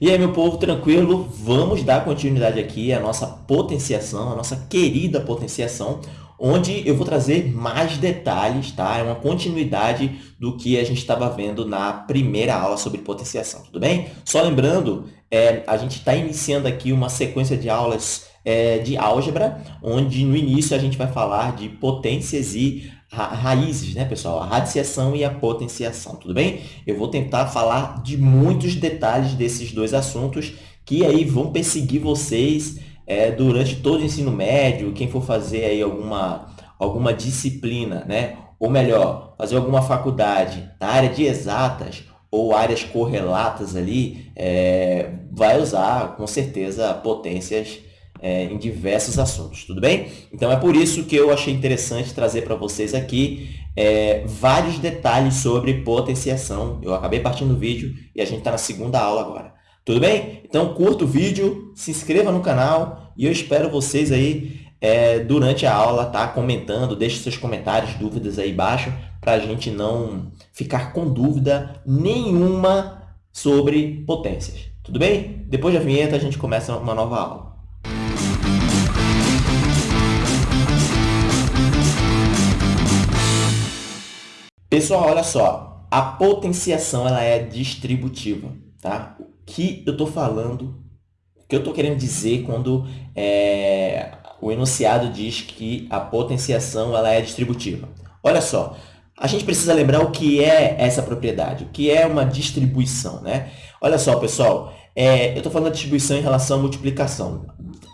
E aí, meu povo, tranquilo? Vamos dar continuidade aqui à nossa potenciação, à nossa querida potenciação, onde eu vou trazer mais detalhes, tá? É uma continuidade do que a gente estava vendo na primeira aula sobre potenciação, tudo bem? Só lembrando, é, a gente está iniciando aqui uma sequência de aulas é, de álgebra, onde no início a gente vai falar de potências e ra raízes, né, pessoal? A radiciação e a potenciação, tudo bem? Eu vou tentar falar de muitos detalhes desses dois assuntos que aí vão perseguir vocês é, durante todo o ensino médio, quem for fazer aí alguma, alguma disciplina, né? ou melhor, fazer alguma faculdade na área de exatas ou áreas correlatas ali, é, vai usar com certeza potências é, em diversos assuntos, tudo bem? Então, é por isso que eu achei interessante trazer para vocês aqui é, vários detalhes sobre potenciação. Eu acabei partindo do vídeo e a gente está na segunda aula agora. Tudo bem? Então, curta o vídeo, se inscreva no canal e eu espero vocês aí é, durante a aula, tá? Comentando, deixe seus comentários, dúvidas aí embaixo, para a gente não ficar com dúvida nenhuma sobre potências. Tudo bem? Depois da vinheta, a gente começa uma nova aula. Pessoal, olha só, a potenciação ela é distributiva, tá? O que eu estou falando, o que eu estou querendo dizer quando é, o enunciado diz que a potenciação ela é distributiva? Olha só, a gente precisa lembrar o que é essa propriedade, o que é uma distribuição, né? Olha só, pessoal, é, eu estou falando da distribuição em relação à multiplicação.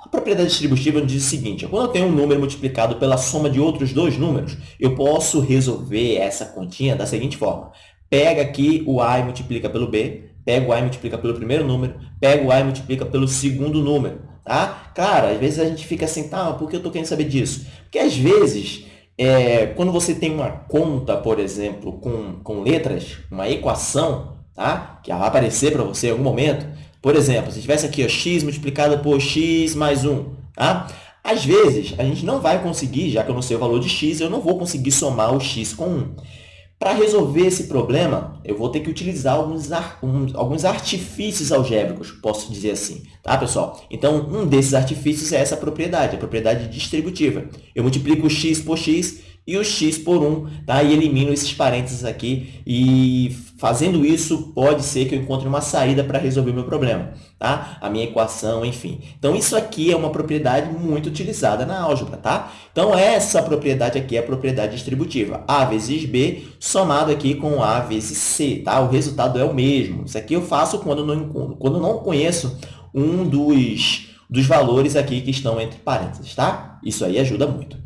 A propriedade distributiva diz o seguinte, quando eu tenho um número multiplicado pela soma de outros dois números, eu posso resolver essa continha da seguinte forma. Pega aqui o A e multiplica pelo B, pega o A e multiplica pelo primeiro número, pega o A e multiplica pelo segundo número. Tá? Claro, às vezes a gente fica assim, tá, por que eu estou querendo saber disso? Porque às vezes, é, quando você tem uma conta, por exemplo, com, com letras, uma equação, tá? que vai aparecer para você em algum momento, por exemplo, se tivesse aqui ó, x multiplicado por x mais 1, tá? Às vezes, a gente não vai conseguir, já que eu não sei o valor de x, eu não vou conseguir somar o x com 1. Para resolver esse problema, eu vou ter que utilizar alguns, alguns artifícios algébricos, posso dizer assim, tá, pessoal? Então, um desses artifícios é essa propriedade, a propriedade distributiva. Eu multiplico x por x e o x por 1, tá? e elimino esses parênteses aqui. E fazendo isso, pode ser que eu encontre uma saída para resolver o meu problema, tá? a minha equação, enfim. Então, isso aqui é uma propriedade muito utilizada na álgebra. Tá? Então, essa propriedade aqui é a propriedade distributiva. A vezes B somado aqui com A vezes C. Tá? O resultado é o mesmo. Isso aqui eu faço quando não, quando não conheço um dos, dos valores aqui que estão entre parênteses. Tá? Isso aí ajuda muito.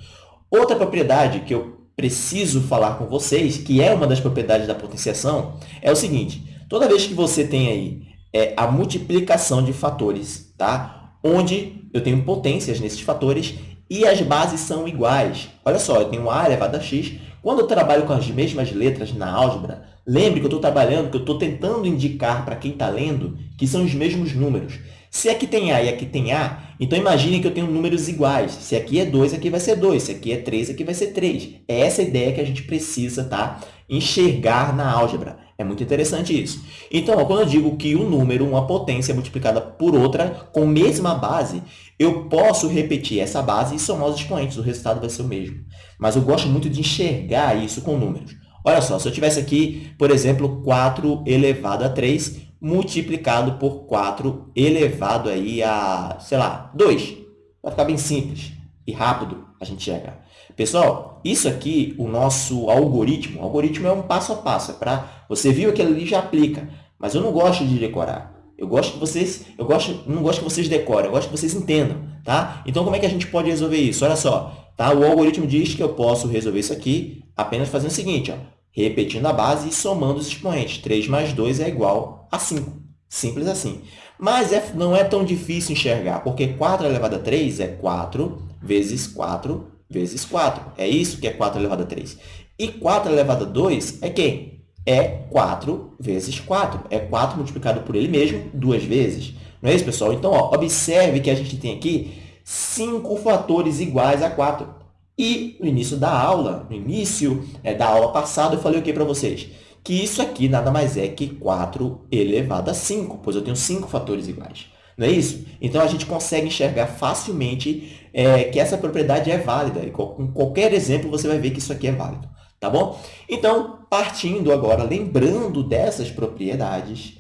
Outra propriedade que eu preciso falar com vocês, que é uma das propriedades da potenciação, é o seguinte. Toda vez que você tem aí é, a multiplicação de fatores, tá? onde eu tenho potências nesses fatores e as bases são iguais. Olha só, eu tenho A elevado a x. Quando eu trabalho com as mesmas letras na álgebra, lembre que eu estou trabalhando, que eu estou tentando indicar para quem está lendo que são os mesmos números. Se aqui tem A e aqui tem A, então imagine que eu tenho números iguais. Se aqui é 2, aqui vai ser 2. Se aqui é 3, aqui vai ser 3. É essa ideia que a gente precisa tá? enxergar na álgebra. É muito interessante isso. Então, ó, quando eu digo que um número, uma potência multiplicada por outra com a mesma base, eu posso repetir essa base e somar os expoentes. O resultado vai ser o mesmo. Mas eu gosto muito de enxergar isso com números. Olha só, se eu tivesse aqui, por exemplo, 4 elevado a 3, multiplicado por 4 elevado aí a, sei lá, 2. Vai ficar bem simples e rápido a gente chegar. Pessoal, isso aqui, o nosso algoritmo, o algoritmo é um passo a passo, é para você viu aquilo ali já aplica, mas eu não gosto de decorar. Eu gosto que vocês, eu gosto, não gosto que vocês decorem, eu gosto que vocês entendam, tá? Então como é que a gente pode resolver isso? Olha só, tá? O algoritmo diz que eu posso resolver isso aqui apenas fazendo o seguinte, ó, repetindo a base e somando os expoentes. 3 mais 2 é igual a 5. Simples assim. Mas é, não é tão difícil enxergar, porque 4 elevado a 3 é 4 vezes 4 vezes 4. É isso que é 4 elevado a 3. E 4 elevado a 2 é quem? É 4 vezes 4. É 4 multiplicado por ele mesmo duas vezes. Não é isso, pessoal? Então, ó, observe que a gente tem aqui 5 fatores iguais a 4. E no início da aula, no início é, da aula passada, eu falei o que para vocês? que isso aqui nada mais é que 4 elevado a 5, pois eu tenho 5 fatores iguais. Não é isso? Então, a gente consegue enxergar facilmente é, que essa propriedade é válida. E com qualquer exemplo, você vai ver que isso aqui é válido. Tá bom? Então, partindo agora, lembrando dessas propriedades,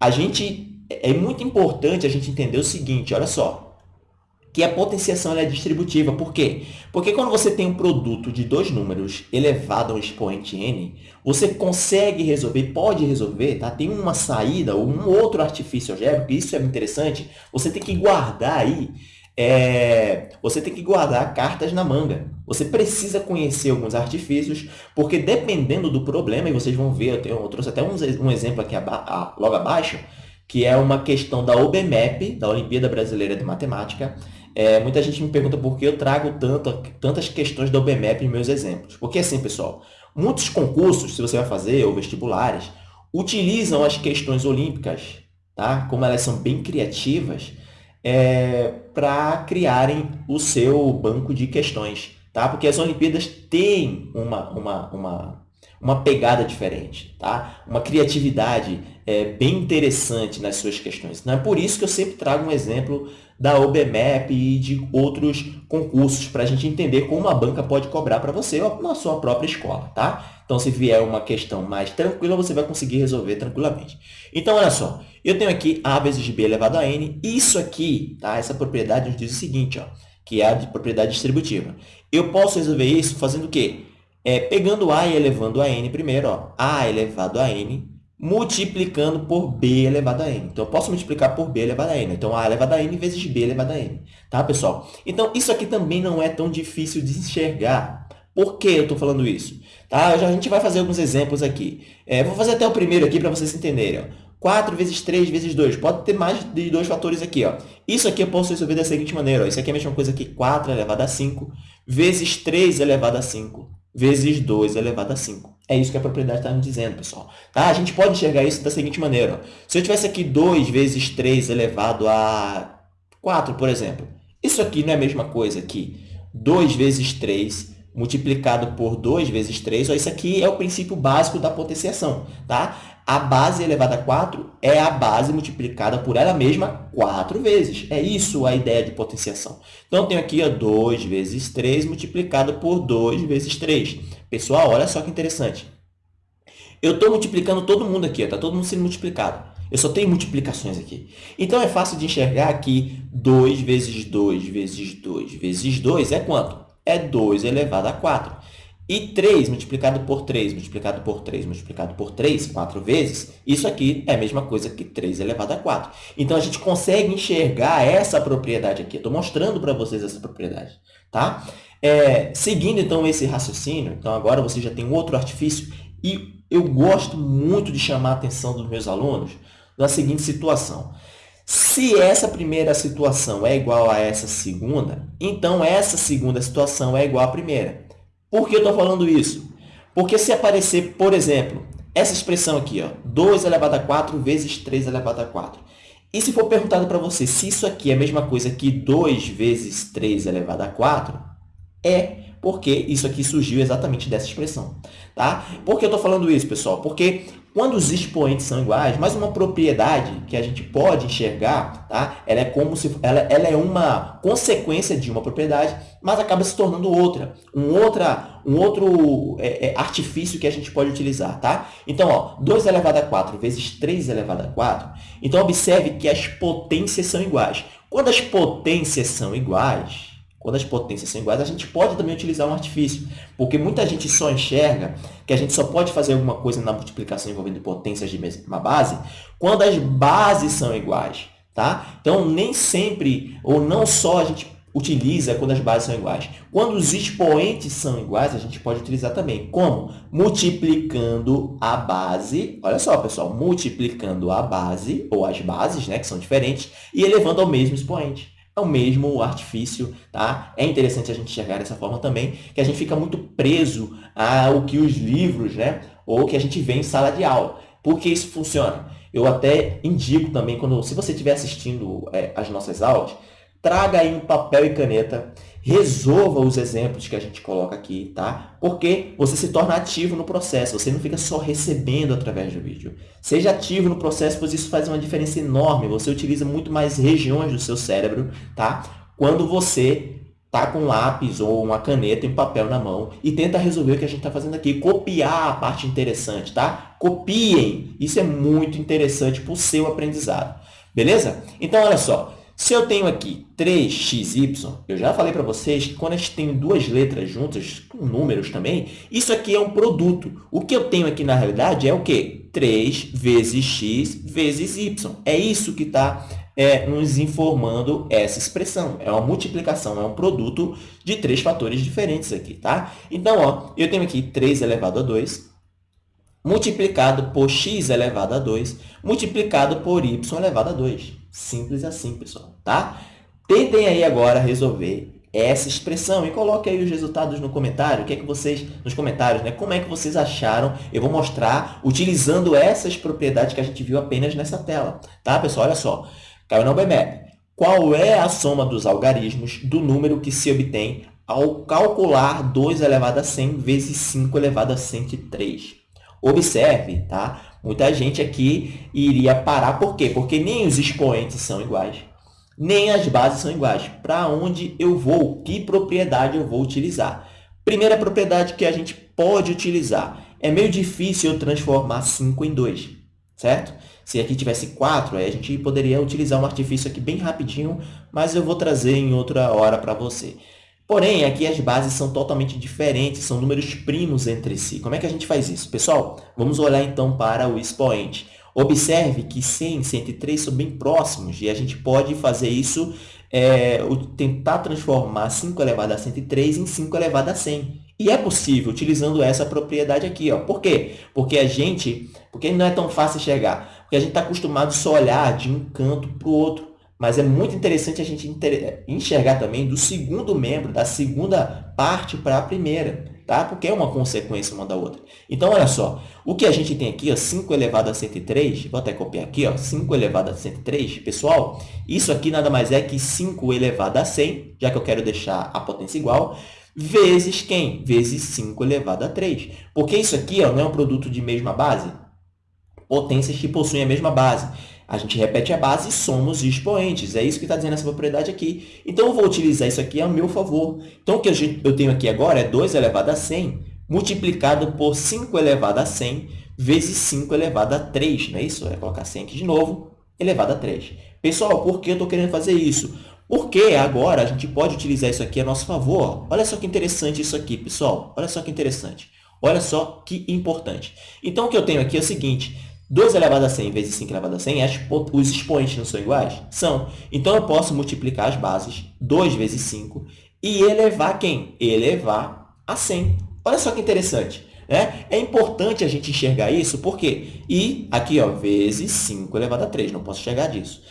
a gente, é muito importante a gente entender o seguinte, olha só que a potenciação é distributiva. Por quê? Porque quando você tem um produto de dois números elevado a um expoente n, você consegue resolver, pode resolver, tá? tem uma saída ou um outro artifício algébrico, isso é interessante, você tem que guardar aí, é, você tem que guardar cartas na manga. Você precisa conhecer alguns artifícios, porque dependendo do problema, e vocês vão ver, eu, tenho, eu trouxe até um, exemplo aqui logo abaixo, que é uma questão da OBMAP, da Olimpíada Brasileira de Matemática, é, muita gente me pergunta por que eu trago tanto, tantas questões da OBMEP em meus exemplos. Porque assim, pessoal, muitos concursos, se você vai fazer, ou vestibulares, utilizam as questões olímpicas, tá? como elas são bem criativas, é, para criarem o seu banco de questões. Tá? Porque as Olimpíadas têm uma, uma, uma, uma pegada diferente, tá? uma criatividade é, bem interessante nas suas questões. Não é por isso que eu sempre trago um exemplo da OBMAP e de outros concursos para a gente entender como a banca pode cobrar para você na sua própria escola, tá? Então, se vier uma questão mais tranquila, você vai conseguir resolver tranquilamente. Então, olha só, eu tenho aqui A vezes B elevado a N. Isso aqui, tá? essa propriedade nos diz o seguinte, ó, que é a de propriedade distributiva. Eu posso resolver isso fazendo o quê? É, pegando A e elevando a N primeiro, ó, A elevado a N multiplicando por b elevado a n. Então, eu posso multiplicar por b elevado a n. Então, a elevado a n vezes b elevado a n. Tá, pessoal? Então, isso aqui também não é tão difícil de enxergar. Por que eu estou falando isso? Tá? A gente vai fazer alguns exemplos aqui. É, vou fazer até o primeiro aqui para vocês entenderem. Ó. 4 vezes 3 vezes 2. Pode ter mais de dois fatores aqui. Ó. Isso aqui eu posso resolver da seguinte maneira. Ó. Isso aqui é a mesma coisa que 4 elevado a 5 vezes 3 elevado a 5 vezes 2 elevado a 5. É isso que a propriedade está me dizendo, pessoal. Tá? A gente pode enxergar isso da seguinte maneira. Ó. Se eu tivesse aqui 2 vezes 3 elevado a 4, por exemplo, isso aqui não é a mesma coisa que 2 vezes 3 multiplicado por 2 vezes 3. Ó, isso aqui é o princípio básico da potenciação. Tá? a base elevada a 4 é a base multiplicada por ela mesma 4 vezes. É isso a ideia de potenciação. Então, eu tenho aqui ó, 2 vezes 3 multiplicado por 2 vezes 3. Pessoal, olha só que interessante. Eu estou multiplicando todo mundo aqui, está todo mundo sendo multiplicado. Eu só tenho multiplicações aqui. Então, é fácil de enxergar que 2 vezes 2 vezes 2 vezes 2 é quanto? É 2 elevado a 4. E 3 multiplicado por 3, multiplicado por 3, multiplicado por 3, 4 vezes, isso aqui é a mesma coisa que 3 elevado a 4. Então, a gente consegue enxergar essa propriedade aqui. Estou mostrando para vocês essa propriedade. Tá? É, seguindo, então, esse raciocínio, então agora você já tem um outro artifício e eu gosto muito de chamar a atenção dos meus alunos na seguinte situação. Se essa primeira situação é igual a essa segunda, então essa segunda situação é igual à primeira. Por que eu estou falando isso? Porque se aparecer, por exemplo, essa expressão aqui, ó, 2 elevado a 4 vezes 3 elevado a 4. E se for perguntado para você se isso aqui é a mesma coisa que 2 vezes 3 elevado a 4, é porque isso aqui surgiu exatamente dessa expressão. Tá? Por que eu estou falando isso, pessoal? Porque quando os expoentes são iguais, mais uma propriedade que a gente pode enxergar, tá? ela é como se ela, ela é uma consequência de uma propriedade, mas acaba se tornando outra, um, outra, um outro é, é, artifício que a gente pode utilizar. Tá? Então, ó, 2 elevado a 4 vezes 3 elevado a 4, então observe que as potências são iguais. Quando as potências são iguais, quando as potências são iguais, a gente pode também utilizar um artifício, porque muita gente só enxerga que a gente só pode fazer alguma coisa na multiplicação envolvendo potências de mesma base quando as bases são iguais. Tá? Então, nem sempre, ou não só a gente utiliza quando as bases são iguais. Quando os expoentes são iguais, a gente pode utilizar também. Como? Multiplicando a base, olha só, pessoal, multiplicando a base, ou as bases, né, que são diferentes, e elevando ao mesmo expoente é o mesmo artifício, tá? É interessante a gente enxergar dessa forma também, que a gente fica muito preso ao que os livros, né? Ou que a gente vê em sala de aula. Por que isso funciona? Eu até indico também, quando, se você estiver assistindo é, as nossas aulas, traga aí um papel e caneta, resolva os exemplos que a gente coloca aqui, tá? Porque você se torna ativo no processo, você não fica só recebendo através do vídeo. Seja ativo no processo, pois isso faz uma diferença enorme. Você utiliza muito mais regiões do seu cérebro, tá? Quando você tá com um lápis ou uma caneta e um papel na mão e tenta resolver o que a gente está fazendo aqui, copiar a parte interessante, tá? Copiem! Isso é muito interessante para o seu aprendizado, beleza? Então, olha só, se eu tenho aqui 3xy, eu já falei para vocês que quando a gente tem duas letras juntas, com números também, isso aqui é um produto. O que eu tenho aqui, na realidade, é o quê? 3 vezes x vezes y. É isso que está é, nos informando essa expressão. É uma multiplicação, é um produto de três fatores diferentes aqui, tá? Então, ó, eu tenho aqui 3 elevado a 2 multiplicado por x elevado a 2 multiplicado por y elevado a 2. Simples assim, pessoal, tá? Tentem aí agora resolver essa expressão e coloque aí os resultados no comentário. O que é que vocês nos comentários, né? Como é que vocês acharam? Eu vou mostrar utilizando essas propriedades que a gente viu apenas nessa tela, tá, pessoal? Olha só. Caiu na BMAP. Qual é a soma dos algarismos do número que se obtém ao calcular 2 elevado a 100 vezes 5 elevado a 103? Observe, tá? Muita gente aqui iria parar. Por quê? Porque nem os expoentes são iguais, nem as bases são iguais. Para onde eu vou? Que propriedade eu vou utilizar? Primeira propriedade que a gente pode utilizar. É meio difícil eu transformar 5 em 2, certo? Se aqui tivesse 4, a gente poderia utilizar um artifício aqui bem rapidinho, mas eu vou trazer em outra hora para você. Porém, aqui as bases são totalmente diferentes, são números primos entre si. Como é que a gente faz isso? Pessoal, vamos olhar então para o expoente. Observe que 100 e 103 são bem próximos e a gente pode fazer isso, é, tentar transformar 5 elevado a 103 em 5 elevado a 100. E é possível utilizando essa propriedade aqui. Ó. Por quê? Porque a gente, porque não é tão fácil enxergar, porque a gente está acostumado só a olhar de um canto para o outro. Mas é muito interessante a gente enxergar também do segundo membro, da segunda parte para a primeira, tá? porque é uma consequência uma da outra. Então, olha só, o que a gente tem aqui, ó, 5 elevado a 103, vou até copiar aqui, ó, 5 elevado a 103, pessoal, isso aqui nada mais é que 5 elevado a 100, já que eu quero deixar a potência igual, vezes quem? Vezes 5 elevado a 3. Porque isso aqui ó, não é um produto de mesma base? Potências que possuem a mesma base. A gente repete a base e soma os expoentes. É isso que está dizendo essa propriedade aqui. Então, eu vou utilizar isso aqui a meu favor. Então, o que eu tenho aqui agora é 2 elevado a 100 multiplicado por 5 elevado a 100 vezes 5 elevado a 3. Não é isso? É colocar 100 aqui de novo, elevado a 3. Pessoal, por que eu estou querendo fazer isso? Porque agora a gente pode utilizar isso aqui a nosso favor. Olha só que interessante isso aqui, pessoal. Olha só que interessante. Olha só que importante. Então, o que eu tenho aqui é o seguinte. 2 elevado a 100 vezes 5 elevado a 100, os expoentes não são iguais? São. Então, eu posso multiplicar as bases, 2 vezes 5, e elevar quem? Elevar a 100. Olha só que interessante. Né? É importante a gente enxergar isso, por quê? E aqui, ó, vezes 5 elevado a 3, não posso enxergar disso.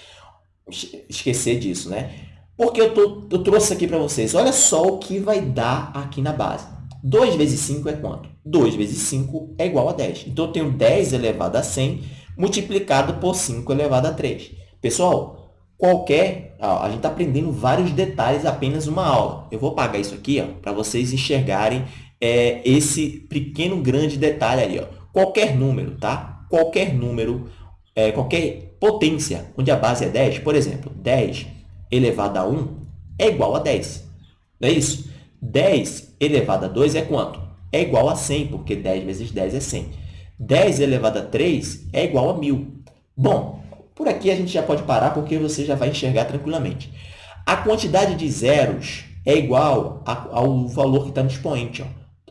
Esquecer disso, né? Porque eu, tô, eu trouxe aqui para vocês, olha só o que vai dar aqui na base. 2 vezes 5 é quanto? 2 vezes 5 é igual a 10. Então, eu tenho 10 elevado a 100 multiplicado por 5 elevado a 3. Pessoal, qualquer... Ó, a gente está aprendendo vários detalhes apenas uma aula. Eu vou apagar isso aqui para vocês enxergarem é, esse pequeno grande detalhe aí. Ó. Qualquer número, tá? Qualquer número, é, qualquer potência onde a base é 10, por exemplo, 10 elevado a 1 é igual a 10. Não é isso? 10 elevado a 2 é quanto? É igual a 100, porque 10 vezes 10 é 100. 10 elevado a 3 é igual a 1.000. Bom, por aqui a gente já pode parar, porque você já vai enxergar tranquilamente. A quantidade de zeros é igual ao valor que está no expoente. Ó.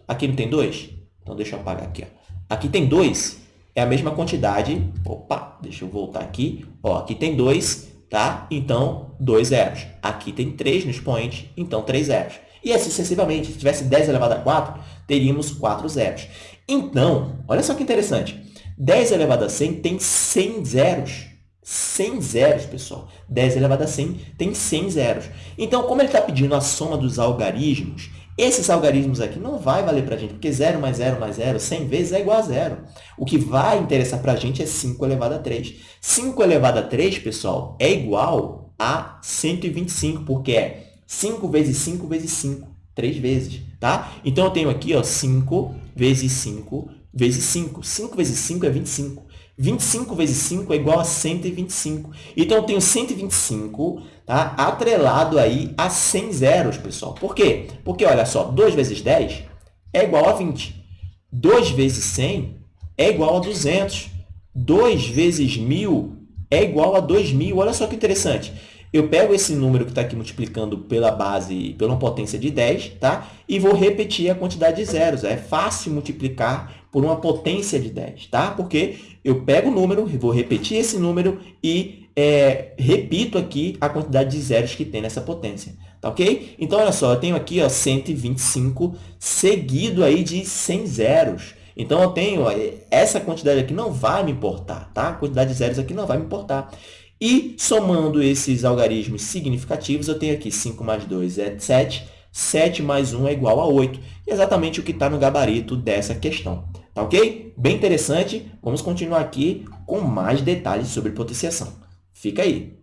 Aqui não tem 2? Então, deixa eu apagar aqui. Ó. Aqui tem 2, é a mesma quantidade. Opa, deixa eu voltar aqui. Ó, aqui tem 2, tá? Então, 2 zeros. Aqui tem 3 no expoente, então 3 zeros. E assim sucessivamente. Se tivesse 10 elevado a 4, teríamos 4 zeros. Então, olha só que interessante. 10 elevado a 100 tem 100 zeros. 100 zeros, pessoal. 10 elevado a 100 tem 100 zeros. Então, como ele está pedindo a soma dos algarismos, esses algarismos aqui não vai valer para a gente, porque 0 mais 0 mais 0, 100 vezes é igual a zero. O que vai interessar para a gente é 5 elevado a 3. 5 elevado a 3, pessoal, é igual a 125, porque é 5 vezes 5 vezes 5, 3 vezes, tá? Então, eu tenho aqui ó, 5 vezes 5 vezes 5. 5 vezes 5 é 25. 25 vezes 5 é igual a 125. Então, eu tenho 125 tá? atrelado aí a 100 zeros, pessoal. Por quê? Porque, olha só, 2 vezes 10 é igual a 20. 2 vezes 100 é igual a 200. 2 vezes 1.000 é igual a 2.000. Olha só que interessante. Eu pego esse número que está aqui multiplicando pela base, pela potência de 10, tá? e vou repetir a quantidade de zeros. É fácil multiplicar por uma potência de 10, tá? porque eu pego o número, vou repetir esse número e é, repito aqui a quantidade de zeros que tem nessa potência. Tá ok? Então, olha só, eu tenho aqui ó, 125 seguido aí de 100 zeros. Então, eu tenho ó, essa quantidade aqui não vai me importar, tá? A quantidade de zeros aqui não vai me importar. E, somando esses algarismos significativos, eu tenho aqui 5 mais 2 é 7, 7 mais 1 é igual a 8. Exatamente o que está no gabarito dessa questão. Tá ok? Bem interessante. Vamos continuar aqui com mais detalhes sobre potenciação. Fica aí.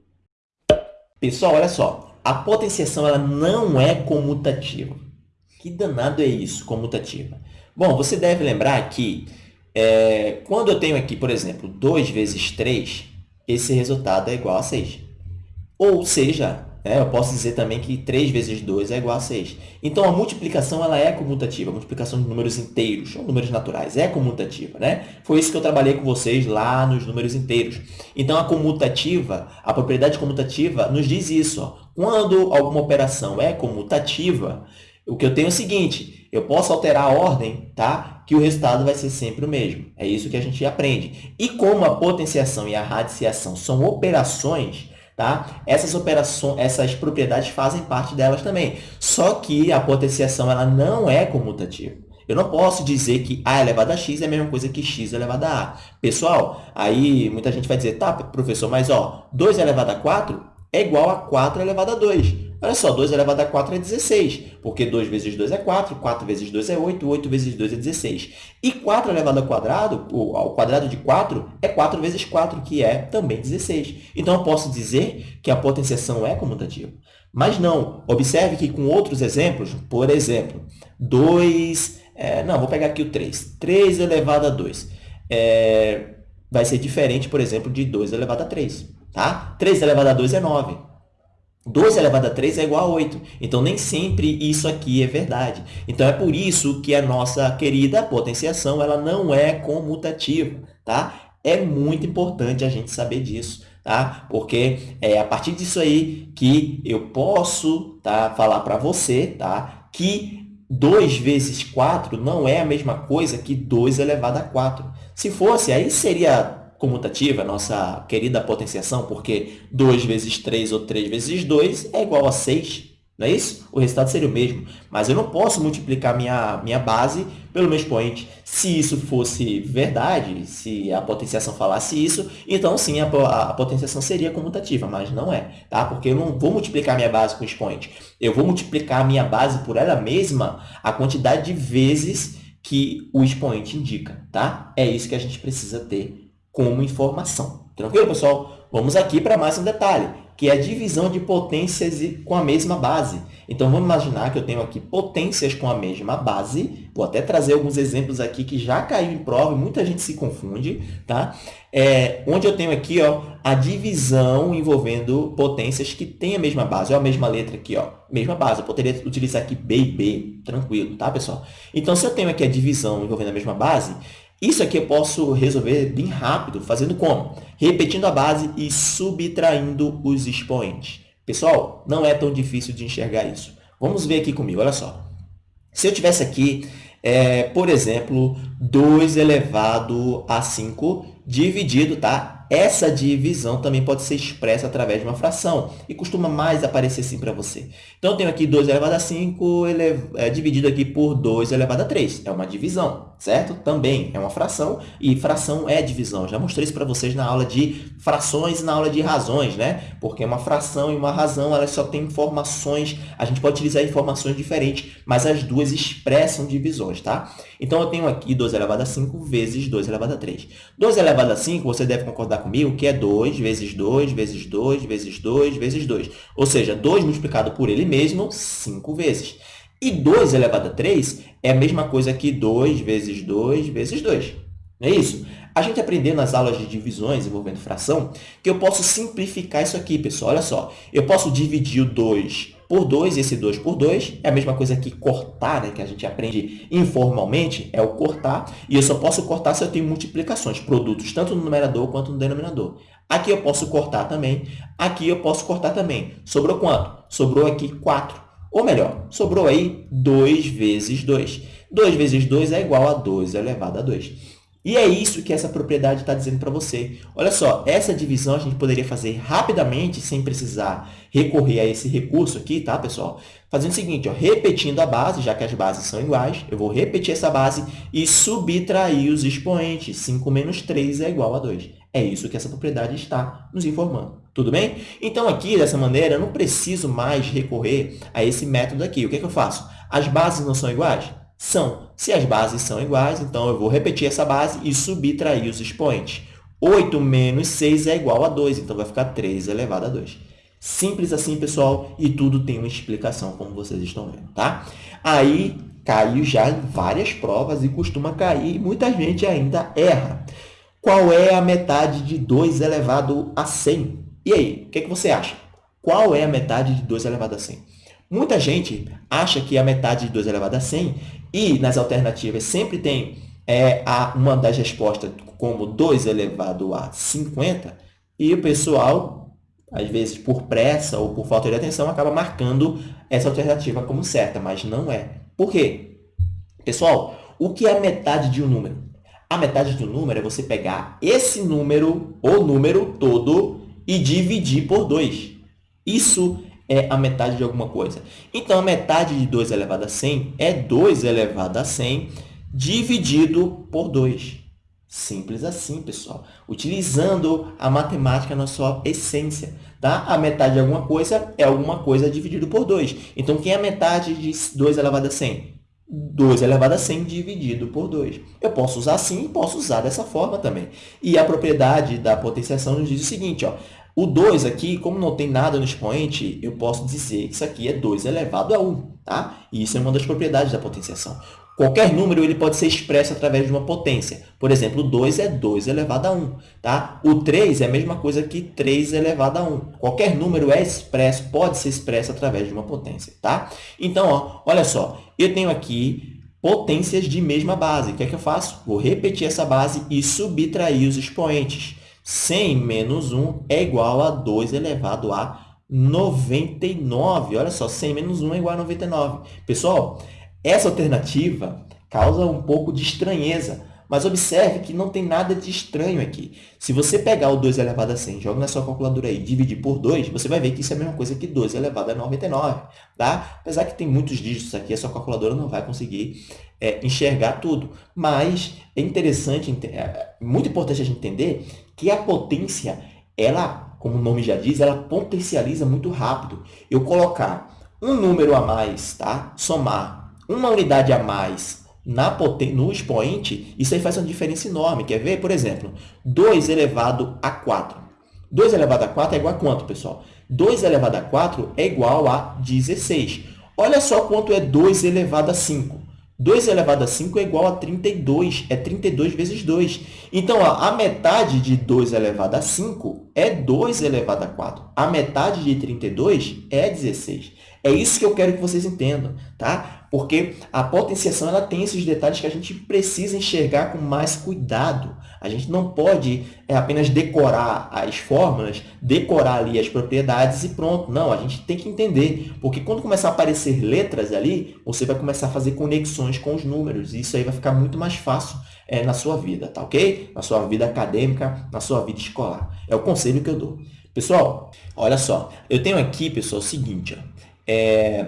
Pessoal, olha só. A potenciação ela não é comutativa. Que danado é isso, comutativa? Bom, você deve lembrar que é, quando eu tenho aqui, por exemplo, 2 vezes 3, esse resultado é igual a 6. Ou seja, né, eu posso dizer também que 3 vezes 2 é igual a 6. Então, a multiplicação ela é comutativa. A multiplicação de números inteiros, ou números naturais, é comutativa. Né? Foi isso que eu trabalhei com vocês lá nos números inteiros. Então, a comutativa, a propriedade comutativa nos diz isso. Ó. Quando alguma operação é comutativa, o que eu tenho é o seguinte, eu posso alterar a ordem, tá? que o resultado vai ser sempre o mesmo. É isso que a gente aprende. E como a potenciação e a radiciação são operações, tá? essas operações, essas propriedades fazem parte delas também. Só que a potenciação ela não é comutativa. Eu não posso dizer que A elevado a x é a mesma coisa que x elevado a A. Pessoal, aí muita gente vai dizer, tá, professor, mas ó, 2 elevado a 4 é igual a 4 elevado a 2. Olha só, 2 elevado a 4 é 16, porque 2 vezes 2 é 4, 4 vezes 2 é 8, 8 vezes 2 é 16. E 4 elevado ao quadrado, ao quadrado de 4, é 4 vezes 4, que é também 16. Então, eu posso dizer que a potenciação é comutativa. Mas não, observe que com outros exemplos, por exemplo, 2... É, não, vou pegar aqui o 3. 3 elevado a 2. É, vai ser diferente, por exemplo, de 2 elevado a 3. Tá? 3 elevado a 2 é 9. 2 elevado a 3 é igual a 8. Então, nem sempre isso aqui é verdade. Então, é por isso que a nossa querida potenciação ela não é comutativa. Tá? É muito importante a gente saber disso. Tá? Porque é a partir disso aí que eu posso tá, falar para você tá, que 2 vezes 4 não é a mesma coisa que 2 elevado a 4. Se fosse, aí seria comutativa, nossa querida potenciação, porque 2 vezes 3 ou 3 vezes 2 é igual a 6, não é isso? O resultado seria o mesmo, mas eu não posso multiplicar minha, minha base pelo meu expoente. Se isso fosse verdade, se a potenciação falasse isso, então sim, a, a potenciação seria comutativa, mas não é, tá? Porque eu não vou multiplicar minha base com expoente. Eu vou multiplicar minha base por ela mesma a quantidade de vezes que o expoente indica, tá? É isso que a gente precisa ter como informação. Tranquilo, pessoal? Vamos aqui para mais um detalhe, que é a divisão de potências com a mesma base. Então, vamos imaginar que eu tenho aqui potências com a mesma base. Vou até trazer alguns exemplos aqui que já caiu em prova e muita gente se confunde. Tá? É, onde eu tenho aqui ó, a divisão envolvendo potências que têm a mesma base. Olha a mesma letra aqui, ó, mesma base. Eu poderia utilizar aqui B e B, tranquilo, tá, pessoal? Então, se eu tenho aqui a divisão envolvendo a mesma base, isso aqui eu posso resolver bem rápido, fazendo como? Repetindo a base e subtraindo os expoentes. Pessoal, não é tão difícil de enxergar isso. Vamos ver aqui comigo, olha só. Se eu tivesse aqui, é, por exemplo, 2 elevado a 5 dividido, tá? Essa divisão também pode ser expressa através de uma fração e costuma mais aparecer assim para você. Então, eu tenho aqui 2 elevado a 5 ele... é, dividido aqui por 2 elevado a 3. É uma divisão. certo? Também é uma fração e fração é divisão. Já mostrei isso para vocês na aula de frações e na aula de razões, né? Porque uma fração e uma razão, elas só têm informações, a gente pode utilizar informações diferentes, mas as duas expressam divisões, tá? Então, eu tenho aqui 2 elevado a 5 vezes 2 elevado a 3. 2 elevado a 5, você deve concordar comigo que é 2 vezes 2 vezes 2 vezes 2 vezes 2. Ou seja, 2 multiplicado por ele mesmo 5 vezes. E 2 elevado a 3 é a mesma coisa que 2 vezes 2 vezes 2. Não é isso? A gente aprendeu nas aulas de divisões envolvendo fração que eu posso simplificar isso aqui, pessoal. Olha só, eu posso dividir o 2 por 2, esse 2 por 2 é a mesma coisa que cortar, né, que a gente aprende informalmente, é o cortar, e eu só posso cortar se eu tenho multiplicações, produtos, tanto no numerador quanto no denominador. Aqui eu posso cortar também, aqui eu posso cortar também. Sobrou quanto? Sobrou aqui 4. Ou melhor, sobrou aí 2 vezes 2. 2 vezes 2 é igual a 2 elevado a 2. E é isso que essa propriedade está dizendo para você. Olha só, essa divisão a gente poderia fazer rapidamente, sem precisar recorrer a esse recurso aqui, tá, pessoal? Fazendo o seguinte, ó, repetindo a base, já que as bases são iguais, eu vou repetir essa base e subtrair os expoentes. 5 menos 3 é igual a 2. É isso que essa propriedade está nos informando. Tudo bem? Então, aqui, dessa maneira, eu não preciso mais recorrer a esse método aqui. O que, é que eu faço? As bases não são iguais? São. Se as bases são iguais, então eu vou repetir essa base e subtrair os expoentes. 8 menos 6 é igual a 2, então vai ficar 3 elevado a 2. Simples assim, pessoal, e tudo tem uma explicação, como vocês estão vendo, tá? Aí, caiu já em várias provas e costuma cair, e muita gente ainda erra. Qual é a metade de 2 elevado a 100? E aí, o que, é que você acha? Qual é a metade de 2 elevado a 100? Muita gente acha que a metade de 2 elevado a 100 e nas alternativas sempre tem é, a, uma das respostas como 2 elevado a 50 e o pessoal, às vezes por pressa ou por falta de atenção, acaba marcando essa alternativa como certa, mas não é. Por quê? Pessoal, o que é a metade de um número? A metade de um número é você pegar esse número, o número todo, e dividir por 2. Isso é a metade de alguma coisa. Então, a metade de 2 elevado a 100 é 2 elevado a 100 dividido por 2. Simples assim, pessoal. Utilizando a matemática na sua essência. Tá? A metade de alguma coisa é alguma coisa dividido por 2. Então, quem é a metade de 2 elevado a 100? 2 elevado a 100 dividido por 2. Eu posso usar assim e posso usar dessa forma também. E a propriedade da potenciação nos diz o seguinte, ó, o 2 aqui, como não tem nada no expoente, eu posso dizer que isso aqui é 2 elevado a 1. Tá? E isso é uma das propriedades da potenciação. Qualquer número ele pode ser expresso através de uma potência. Por exemplo, o 2 é 2 elevado a 1. Tá? O 3 é a mesma coisa que 3 elevado a 1. Qualquer número é expresso, pode ser expresso através de uma potência. Tá? Então, ó, olha só, eu tenho aqui potências de mesma base. O que é que eu faço? Vou repetir essa base e subtrair os expoentes. 100 menos 1 é igual a 2 elevado a 99. Olha só, 100 menos 1 é igual a 99. Pessoal, essa alternativa causa um pouco de estranheza, mas observe que não tem nada de estranho aqui. Se você pegar o 2 elevado a 100, joga na sua calculadora e dividir por 2, você vai ver que isso é a mesma coisa que 2 elevado a 99. Tá? Apesar que tem muitos dígitos aqui, a sua calculadora não vai conseguir é, enxergar tudo. Mas é interessante, é muito importante a gente entender que a potência, ela, como o nome já diz, ela potencializa muito rápido. Eu colocar um número a mais, tá? somar uma unidade a mais na no expoente, isso aí faz uma diferença enorme. Quer ver? Por exemplo, 2 elevado a 4. 2 elevado a 4 é igual a quanto, pessoal? 2 elevado a 4 é igual a 16. Olha só quanto é 2 elevado a 5. 2 elevado a 5 é igual a 32. É 32 vezes 2. Então, ó, a metade de 2 elevado a 5 é 2 elevado a 4. A metade de 32 é 16. É isso que eu quero que vocês entendam, tá? Porque a potenciação ela tem esses detalhes que a gente precisa enxergar com mais cuidado. A gente não pode é, apenas decorar as fórmulas, decorar ali as propriedades e pronto. Não, a gente tem que entender. Porque quando começar a aparecer letras ali, você vai começar a fazer conexões com os números. E isso aí vai ficar muito mais fácil é, na sua vida, tá ok? Na sua vida acadêmica, na sua vida escolar. É o conselho que eu dou. Pessoal, olha só. Eu tenho aqui, pessoal, o seguinte, ó é,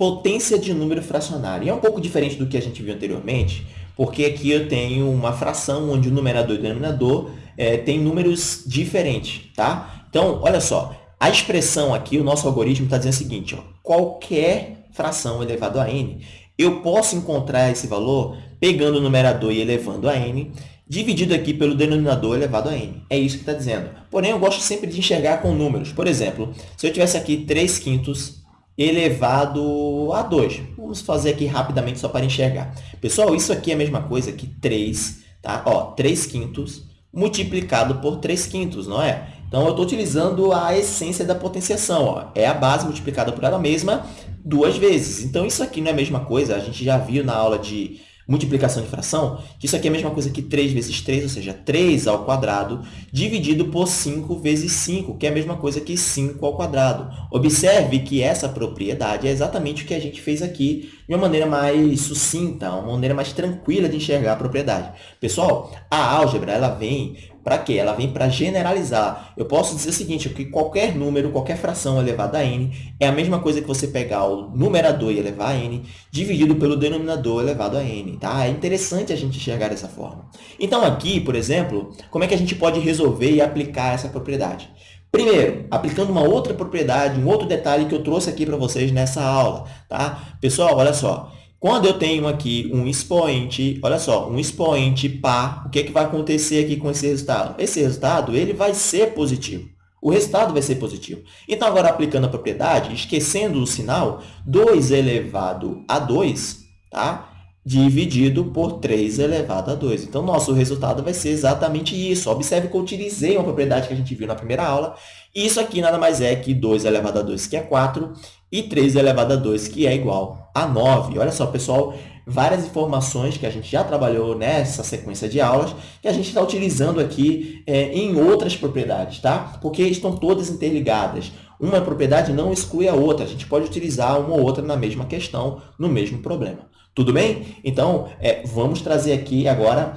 potência de número fracionário. E é um pouco diferente do que a gente viu anteriormente, porque aqui eu tenho uma fração onde o numerador e o denominador é, tem números diferentes, tá? Então, olha só, a expressão aqui, o nosso algoritmo está dizendo o seguinte, ó, qualquer fração elevado a n, eu posso encontrar esse valor pegando o numerador e elevando a n, dividido aqui pelo denominador elevado a n. É isso que está dizendo. Porém, eu gosto sempre de enxergar com números. Por exemplo, se eu tivesse aqui 3 quintos elevado a 2. Vamos fazer aqui rapidamente só para enxergar. Pessoal, isso aqui é a mesma coisa que 3, tá? Ó, 3 quintos multiplicado por 3 quintos, não é? Então, eu estou utilizando a essência da potenciação. Ó. É a base multiplicada por ela mesma duas vezes. Então, isso aqui não é a mesma coisa. A gente já viu na aula de multiplicação de fração, isso aqui é a mesma coisa que 3 vezes 3, ou seja, 3 ao quadrado, dividido por 5 vezes 5, que é a mesma coisa que 5 ao quadrado. Observe que essa propriedade é exatamente o que a gente fez aqui de uma maneira mais sucinta, uma maneira mais tranquila de enxergar a propriedade. Pessoal, a álgebra ela vem para quê? Ela vem para generalizar. Eu posso dizer o seguinte, que qualquer número, qualquer fração elevada a n, é a mesma coisa que você pegar o numerador e elevar a n, dividido pelo denominador elevado a n. Tá? É interessante a gente enxergar dessa forma. Então, aqui, por exemplo, como é que a gente pode resolver e aplicar essa propriedade? Primeiro, aplicando uma outra propriedade, um outro detalhe que eu trouxe aqui para vocês nessa aula. Tá? Pessoal, olha só. Quando eu tenho aqui um expoente, olha só, um expoente par, o que, é que vai acontecer aqui com esse resultado? Esse resultado ele vai ser positivo. O resultado vai ser positivo. Então, agora aplicando a propriedade, esquecendo o sinal, 2 elevado a 2, tá? Dividido por 3 elevado a 2. Então, nosso resultado vai ser exatamente isso. Observe que eu utilizei uma propriedade que a gente viu na primeira aula. Isso aqui nada mais é que 2 elevado a 2, que é 4, e 3 elevado a 2, que é igual a 9. Olha só, pessoal, várias informações que a gente já trabalhou nessa sequência de aulas que a gente está utilizando aqui é, em outras propriedades, tá? Porque estão todas interligadas. Uma propriedade não exclui a outra. A gente pode utilizar uma ou outra na mesma questão, no mesmo problema. Tudo bem? Então, é, vamos trazer aqui agora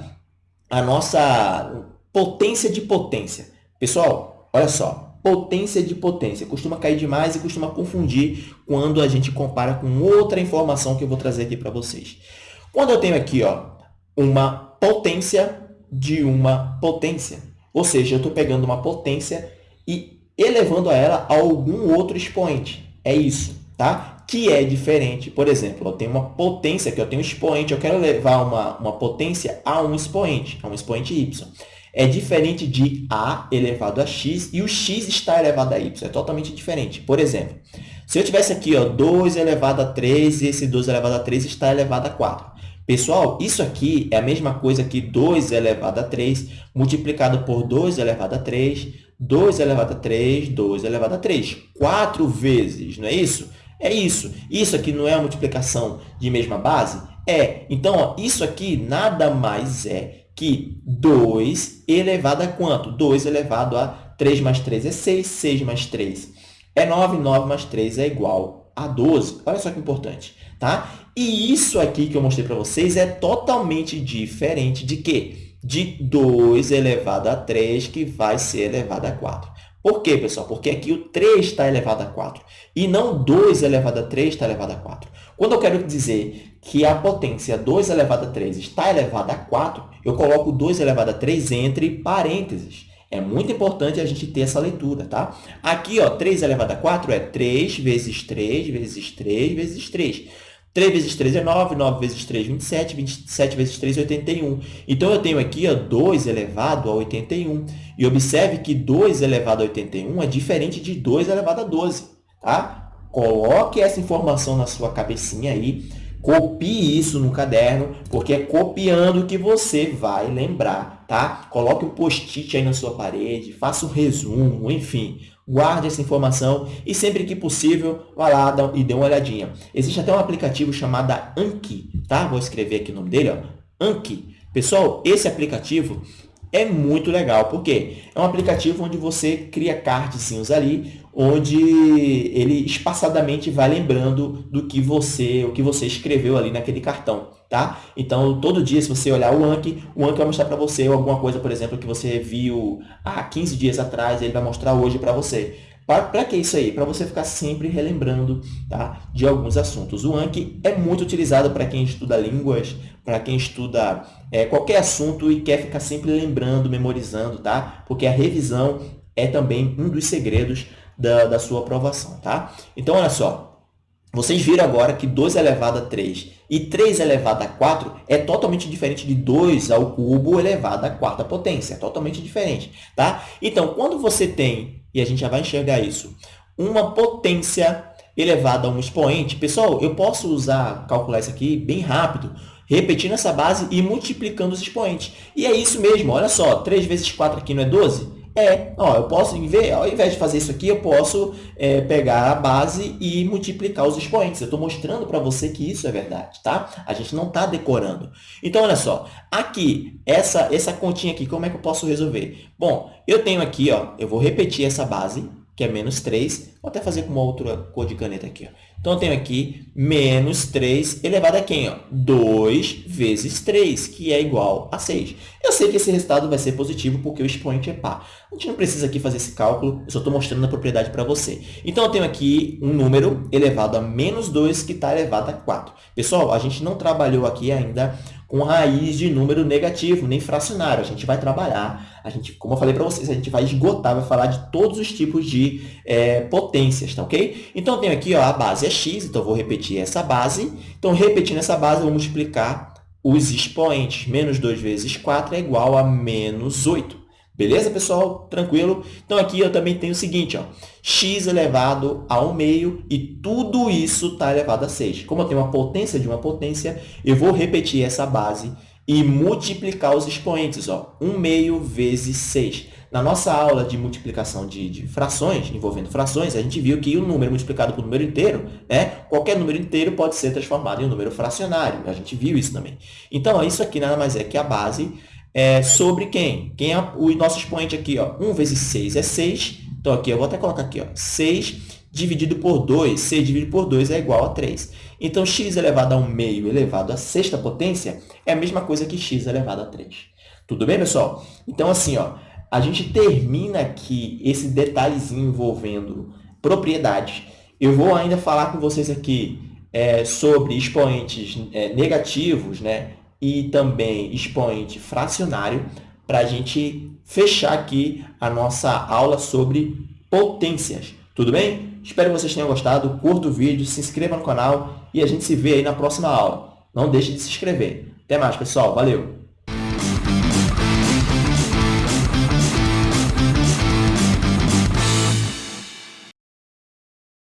a nossa potência de potência. Pessoal, olha só potência de potência. Costuma cair demais e costuma confundir quando a gente compara com outra informação que eu vou trazer aqui para vocês. Quando eu tenho aqui ó, uma potência de uma potência, ou seja, eu estou pegando uma potência e elevando a ela a algum outro expoente. É isso, tá? Que é diferente. Por exemplo, eu tenho uma potência, que eu tenho um expoente, eu quero levar uma, uma potência a um expoente, a um expoente y é diferente de a elevado a x e o x está elevado a y. É totalmente diferente. Por exemplo, se eu tivesse aqui ó, 2 elevado a 3 e esse 2 elevado a 3 está elevado a 4. Pessoal, isso aqui é a mesma coisa que 2 elevado a 3 multiplicado por 2 elevado a 3, 2 elevado a 3, 2 elevado a 3. 4 vezes, não é isso? É isso. Isso aqui não é uma multiplicação de mesma base? É. Então, ó, isso aqui nada mais é que 2 elevado a quanto? 2 elevado a 3 mais 3 é 6, 6 mais 3 é 9, 9 mais 3 é igual a 12. Olha só que importante, tá? E isso aqui que eu mostrei para vocês é totalmente diferente de quê? De 2 elevado a 3, que vai ser elevado a 4. Por quê, pessoal? Porque aqui o 3 está elevado a 4 e não 2 elevado a 3 está elevado a 4. Quando eu quero dizer que a potência 2 elevado a 3 está elevada a 4, eu coloco 2 elevado a 3 entre parênteses. É muito importante a gente ter essa leitura, tá? Aqui, ó, 3 elevado a 4 é 3 vezes 3 vezes 3 vezes 3. 3 vezes 3 é 9, 9 vezes 3 é 27, 27 vezes 3 é 81. Então, eu tenho aqui ó, 2 elevado a 81. E observe que 2 elevado a 81 é diferente de 2 elevado a 12. Tá? Coloque essa informação na sua cabecinha aí Copie isso no caderno, porque é copiando que você vai lembrar, tá? Coloque um post-it aí na sua parede, faça um resumo, enfim. Guarde essa informação e sempre que possível, vá lá e dê uma olhadinha. Existe até um aplicativo chamado Anki, tá? Vou escrever aqui o nome dele, ó. Anki. Pessoal, esse aplicativo é muito legal, porque é um aplicativo onde você cria cardzinhos ali, onde ele espaçadamente vai lembrando do que você, o que você escreveu ali naquele cartão, tá? Então, todo dia, se você olhar o Anki, o Anki vai mostrar para você alguma coisa, por exemplo, que você viu há 15 dias atrás, ele vai mostrar hoje para você. Para que isso aí? Para você ficar sempre relembrando tá? de alguns assuntos. O Anki é muito utilizado para quem estuda línguas, para quem estuda é, qualquer assunto e quer ficar sempre lembrando, memorizando, tá? Porque a revisão é também um dos segredos da, da sua aprovação, tá? Então, olha só, vocês viram agora que 2 elevado a 3 e 3 elevado a 4 é totalmente diferente de 2 ao cubo elevado à quarta potência. É totalmente diferente, tá? Então, quando você tem, e a gente já vai enxergar isso, uma potência elevada a um expoente, pessoal, eu posso usar, calcular isso aqui bem rápido, repetindo essa base e multiplicando os expoentes. E é isso mesmo, olha só, 3 vezes 4 aqui não é 12? É, ó, eu posso, ao invés de fazer isso aqui, eu posso é, pegar a base e multiplicar os expoentes. Eu estou mostrando para você que isso é verdade, tá? A gente não está decorando. Então, olha só, aqui, essa, essa continha aqui, como é que eu posso resolver? Bom, eu tenho aqui, ó, eu vou repetir essa base, que é menos 3. Vou até fazer com uma outra cor de caneta aqui. Ó. Então, eu tenho aqui menos 3 elevado a quem? Ó? 2 vezes 3, que é igual a 6. Eu sei que esse resultado vai ser positivo porque o expoente é par. A gente não precisa aqui fazer esse cálculo, eu só estou mostrando a propriedade para você. Então, eu tenho aqui um número elevado a menos 2 que está elevado a 4. Pessoal, a gente não trabalhou aqui ainda com raiz de número negativo, nem fracionário. A gente vai trabalhar, a gente, como eu falei para vocês, a gente vai esgotar, vai falar de todos os tipos de é, potências, tá ok? Então, eu tenho aqui ó, a base é x, então eu vou repetir essa base. Então, repetindo essa base, eu vou multiplicar os expoentes. Menos 2 vezes 4 é igual a menos 8. Beleza, pessoal? Tranquilo? Então, aqui eu também tenho o seguinte, ó, x elevado a 1 meio e tudo isso está elevado a 6. Como eu tenho uma potência de uma potência, eu vou repetir essa base e multiplicar os expoentes. Ó, 1 meio vezes 6. Na nossa aula de multiplicação de, de, frações, envolvendo frações, a gente viu que o número multiplicado por número inteiro, né, qualquer número inteiro pode ser transformado em um número fracionário. A gente viu isso também. Então, isso aqui nada mais é que a base é, sobre quem? Quem é o nosso expoente aqui? Ó? 1 vezes 6 é 6. Então, aqui eu vou até colocar aqui, ó, 6 dividido por 2. 6 dividido por 2 é igual a 3. Então, x elevado a 1 meio elevado à sexta potência é a mesma coisa que x elevado a 3. Tudo bem, pessoal? Então, assim, ó, a gente termina aqui esse detalhezinho envolvendo propriedades. Eu vou ainda falar com vocês aqui é, sobre expoentes é, negativos, né? E também expoente fracionário para a gente fechar aqui a nossa aula sobre potências. Tudo bem? Espero que vocês tenham gostado. Curta o vídeo, se inscreva no canal e a gente se vê aí na próxima aula. Não deixe de se inscrever. Até mais, pessoal. Valeu!